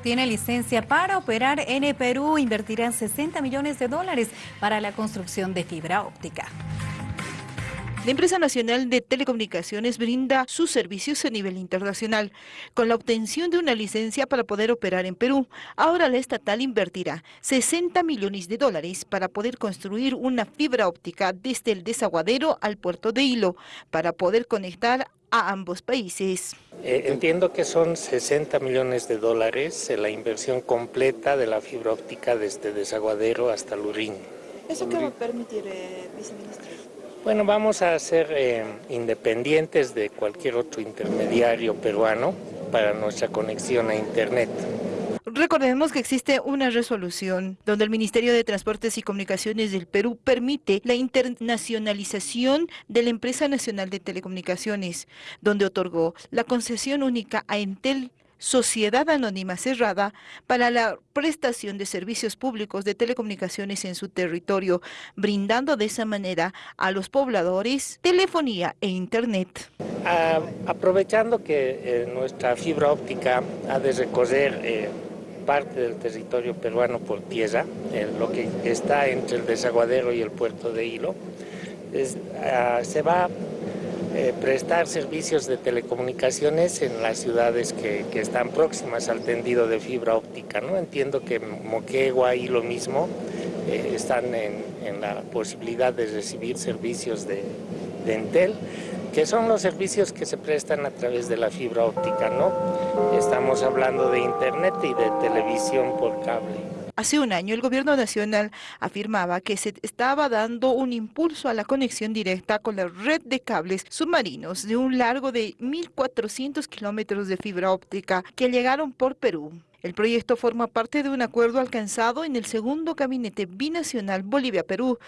obtiene licencia para operar en Perú. Invertirán 60 millones de dólares para la construcción de fibra óptica. La empresa nacional de telecomunicaciones brinda sus servicios a nivel internacional. Con la obtención de una licencia para poder operar en Perú, ahora la estatal invertirá 60 millones de dólares para poder construir una fibra óptica desde el desaguadero al puerto de Hilo, para poder conectar a ambos países. Eh, entiendo que son 60 millones de dólares la inversión completa de la fibra óptica desde Desaguadero hasta Lurín. ¿Eso qué va a permitir, eh, viceministro? Bueno, vamos a ser eh, independientes de cualquier otro intermediario peruano para nuestra conexión a Internet. Recordemos que existe una resolución donde el Ministerio de Transportes y Comunicaciones del Perú permite la internacionalización de la Empresa Nacional de Telecomunicaciones, donde otorgó la concesión única a Entel Sociedad Anónima Cerrada para la prestación de servicios públicos de telecomunicaciones en su territorio, brindando de esa manera a los pobladores telefonía e internet. aprovechando que eh, nuestra fibra óptica ha de recorrer eh, parte del territorio peruano por tierra, lo que está entre el desaguadero y el puerto de Hilo, ah, se va eh, prestar servicios de telecomunicaciones en las ciudades que, están próximas al tendido de fibra óptica. ¿no? Entiendo que Moquegua y lo mismo eh, están en, la posibilidad de recibir servicios de, de, Entel, que son los servicios que se prestan a través de la fibra óptica. ¿no? Estamos hablando de internet y de televisión por cable. Hace un año el gobierno nacional afirmaba que se estaba dando un impulso a la conexión directa con la red de cables submarinos de un largo de 1.400 kilómetros de fibra óptica que llegaron por Perú. El proyecto forma parte de un acuerdo alcanzado en el segundo gabinete binacional Bolivia-Perú